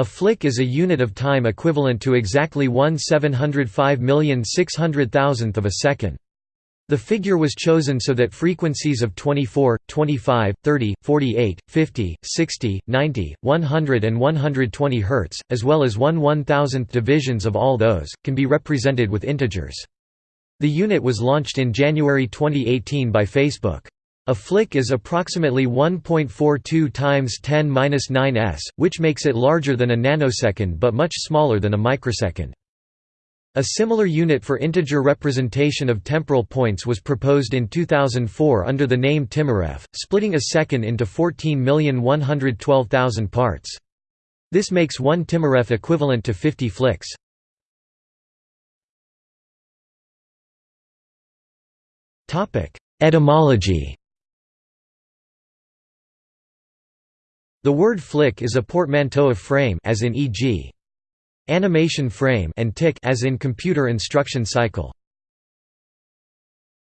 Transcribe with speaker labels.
Speaker 1: A flick is a unit of time equivalent to exactly 1 705,600,000th of a second. The figure was chosen so that frequencies of 24, 25, 30, 48, 50, 60, 90, 100 and 120 Hz, as well as 1 1000th divisions of all those, can be represented with integers. The unit was launched in January 2018 by Facebook. A flick is approximately 1.42 times 10 s, which makes it larger than a nanosecond but much smaller than a microsecond. A similar unit for integer representation of temporal points was proposed in 2004 under the name TimeRef, splitting a second into 14,112,000 parts. This makes one TimeRef equivalent to 50 flicks. Etymology The word flick is a portmanteau of frame as in e.g animation frame and tick as in computer instruction cycle.